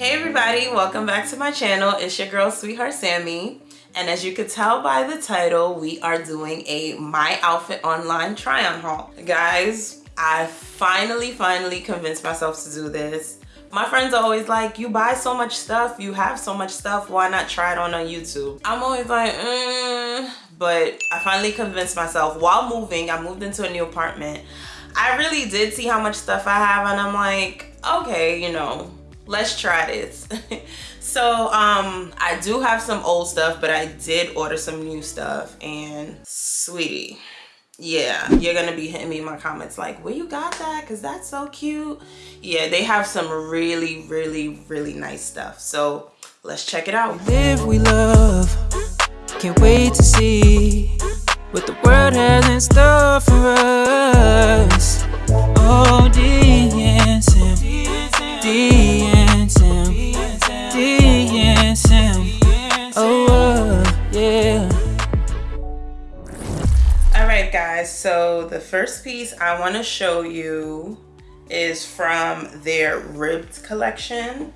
Hey everybody, welcome back to my channel. It's your girl, Sweetheart Sammy. And as you could tell by the title, we are doing a My Outfit Online try-on haul. Guys, I finally, finally convinced myself to do this. My friends are always like, you buy so much stuff, you have so much stuff, why not try it on on YouTube? I'm always like, mm. but I finally convinced myself while moving, I moved into a new apartment. I really did see how much stuff I have and I'm like, okay, you know, let's try this. So um i do have some old stuff but i did order some new stuff and sweetie yeah you're gonna be hitting me in my comments like where you got that? Because that's so cute. Yeah they have some really really really nice stuff. So let's check it out. Live we love. Can't wait to see what the world has in store for us the first piece i want to show you is from their ribbed collection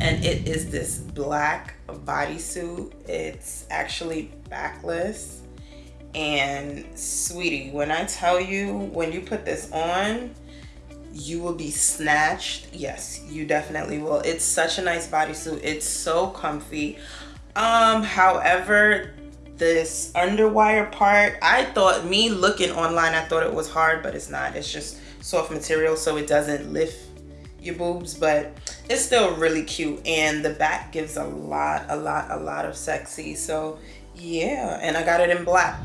and it is this black bodysuit. It's actually backless and sweetie when i tell you when you put this on you will be snatched. Yes you definitely will. It's such a nice bodysuit. It's so comfy. Um however this underwire part i thought me looking online i thought it was hard but it's not. It's just soft material so it doesn't lift your boobs but it's still really cute. And the back gives a lot a lot a lot of sexy so yeah. And i got it in black.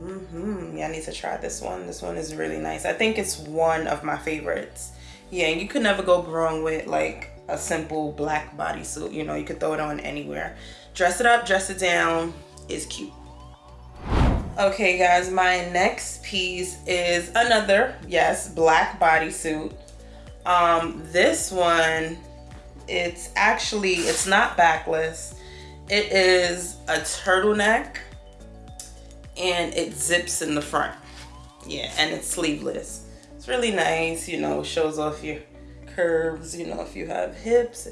Mm-hmm. Yeah i need to try this one. This one is really nice. I think it's one of my favorites. Yeah and you could never go wrong with like a simple black bodysuit you know you could throw it on anywhere. Dress it up dress it down is cute. Okay guys my next piece is another yes black bodysuit. Um this one it's actually it's not backless. It is a turtleneck and it zips in the front. Yeah and it's sleeveless. It's really nice you know shows off your curves you know if you have hips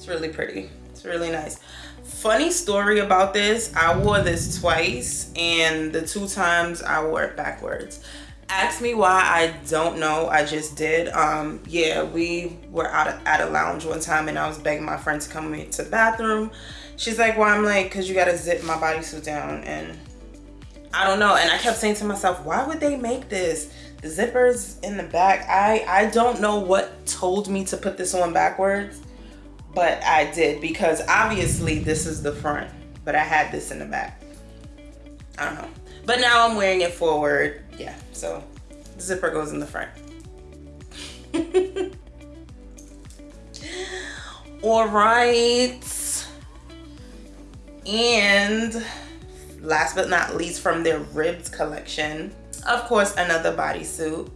it's really pretty. It's really nice. Funny story about this i wore this twice and the two times i wore it backwards. Ask me why i don't know i just did. Um yeah we were out at a lounge one time and i was begging my friend to come to the bathroom. She's like well i'm like because you got to zip my bodysuit down and i don't know and i kept saying to myself why would they make this zippers in the back i i don't know what told me to put this on backwards but I did because obviously this is the front, but I had this in the back. I don't know. But now I'm wearing it forward. Yeah, so the zipper goes in the front. All right. And last but not least from their ribbed collection, of course, another bodysuit.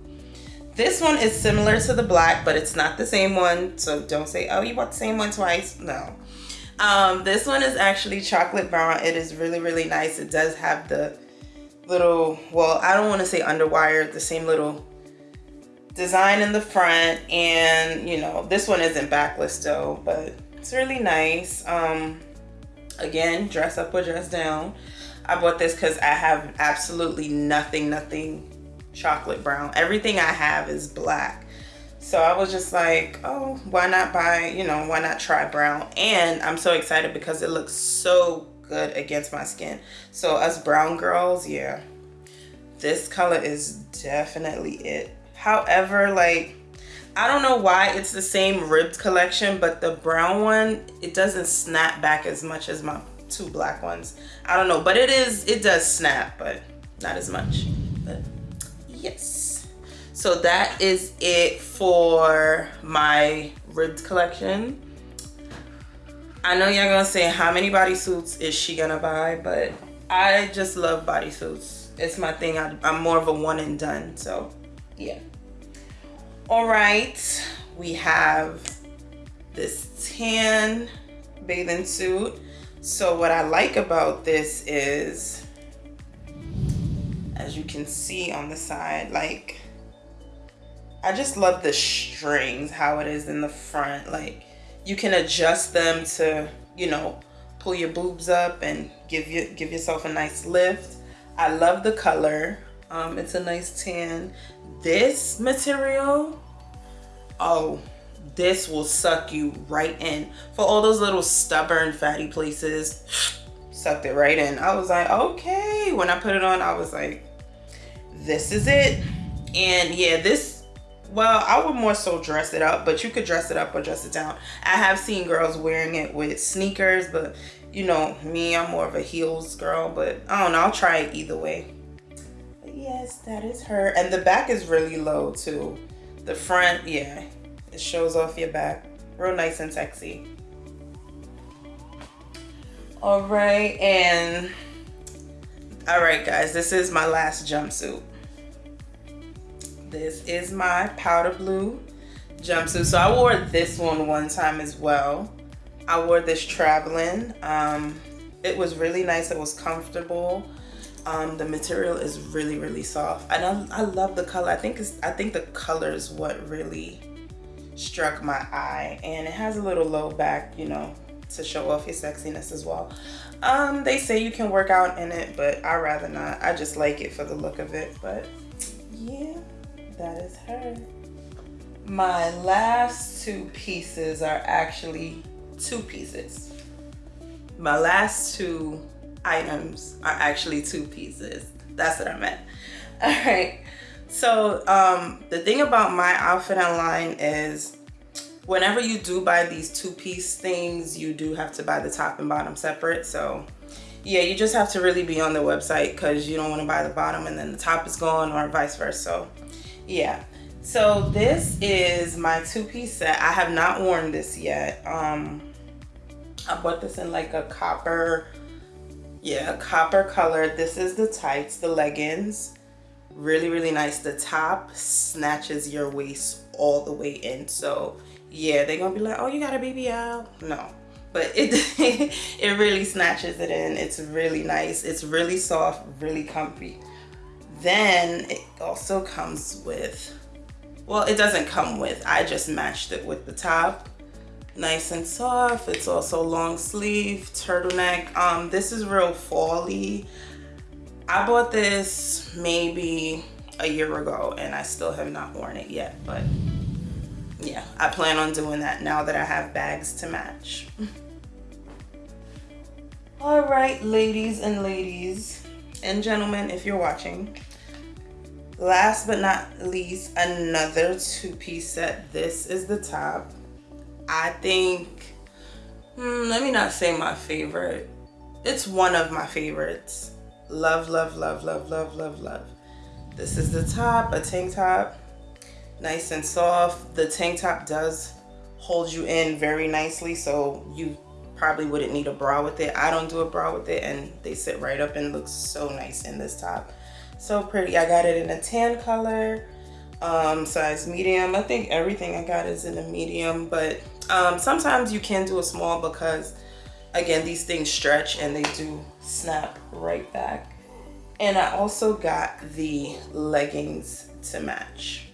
This one is similar to the black, but it's not the same one. So don't say, oh, you bought the same one twice. No. Um, this one is actually chocolate brown. It is really, really nice. It does have the little, well, I don't want to say underwire, the same little design in the front. And, you know, this one isn't backless though, but it's really nice. Um, again, dress up or dress down. I bought this because I have absolutely nothing, nothing chocolate brown. Everything I have is black. So I was just like, oh, why not buy, you know, why not try brown? And I'm so excited because it looks so good against my skin. So us brown girls, yeah, this color is definitely it. However, like, I don't know why it's the same ribbed collection, but the brown one, it doesn't snap back as much as my two black ones. I don't know, but it is, it does snap, but not as much. But yes. So that is it for my ribbed collection. I know y'all gonna say how many bodysuits is she gonna buy? But i just love bodysuits. It's my thing. I, i'm more of a one and done so yeah. All right. We have this tan bathing suit so what i like about this is as you can see on the side like I just love the strings, how it is in the front. Like you can adjust them to, you know, pull your boobs up and give you give yourself a nice lift. I love the color. Um, it's a nice tan. This material, oh, this will suck you right in. For all those little stubborn fatty places, sucked it right in. I was like, okay. When I put it on, I was like, this is it. And yeah, this, well, I would more so dress it up, but you could dress it up or dress it down. I have seen girls wearing it with sneakers, but you know, me, I'm more of a heels girl, but I don't know. I'll try it either way. But yes, that is her. And the back is really low too. The front, yeah, it shows off your back. Real nice and sexy. All right, and all right, guys, this is my last jumpsuit. This is my powder blue jumpsuit. So I wore this one one time as well. I wore this traveling. Um, it was really nice. It was comfortable. Um, the material is really, really soft. And I, I love the color. I think it's, I think the color is what really struck my eye. And it has a little low back, you know, to show off your sexiness as well. Um, they say you can work out in it, but I rather not. I just like it for the look of it. But yeah, that is her. My last two pieces are actually two pieces. My last two items are actually two pieces. That's what I meant. All right. So um, the thing about my outfit online is whenever you do buy these two-piece things, you do have to buy the top and bottom separate. So yeah, you just have to really be on the website because you don't want to buy the bottom and then the top is gone or vice versa. So yeah. So this is my two-piece set. I have not worn this yet. Um, I bought this in like a copper, yeah, copper color. This is the tights, the leggings. Really, really nice. The top snatches your waist all the way in. So yeah, they're gonna be like, oh, you got a out. No, but it, it really snatches it in. It's really nice. It's really soft, really comfy. Then it also comes with well it doesn't come with i just matched it with the top nice and soft it's also long sleeve turtleneck um this is real fally i bought this maybe a year ago and i still have not worn it yet but yeah i plan on doing that now that i have bags to match. All right ladies and ladies and gentlemen if you're watching last but not least another two-piece set. This is the top. I think hmm, let me not say my favorite. It's one of my favorites love love love love love love love. This is the top a tank top. Nice and soft. The tank top does hold you in very nicely so you probably wouldn't need a bra with it. I don't do a bra with it and they sit right up and look so nice in this top. So pretty. I got it in a tan color um, size medium. I think everything i got is in a medium but um, sometimes you can do a small because again these things stretch and they do snap right back. And i also got the leggings to match.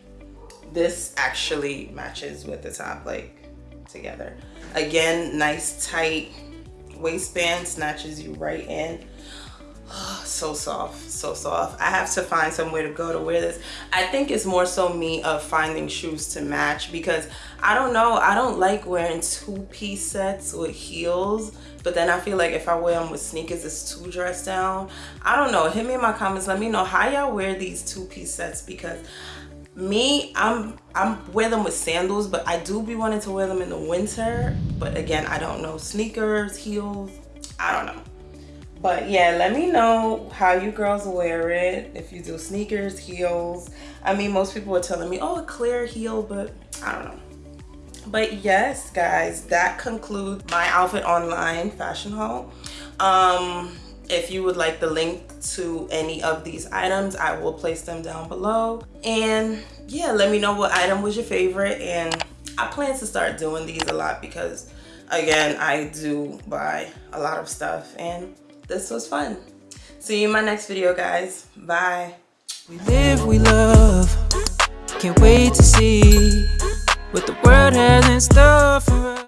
This actually matches with the top like together. Again nice tight waistband snatches you right in so soft so soft. I have to find somewhere to go to wear this. I think it's more so me of finding shoes to match because i don't know i don't like wearing two-piece sets with heels but then i feel like if i wear them with sneakers it's too dressed down. I don't know hit me in my comments let me know how y'all wear these two-piece sets because me i'm i'm wear them with sandals but i do be wanting to wear them in the winter but again i don't know sneakers heels i don't know but yeah let me know how you girls wear it if you do sneakers heels. I mean most people are telling me oh a clear heel but i don't know. But yes guys that concludes my outfit online fashion haul. Um if you would like the link to any of these items i will place them down below. And yeah let me know what item was your favorite. And i plan to start doing these a lot because again i do buy a lot of stuff. And this was fun. See you in my next video, guys. Bye. We live, we love. Can't wait to see what the world has in store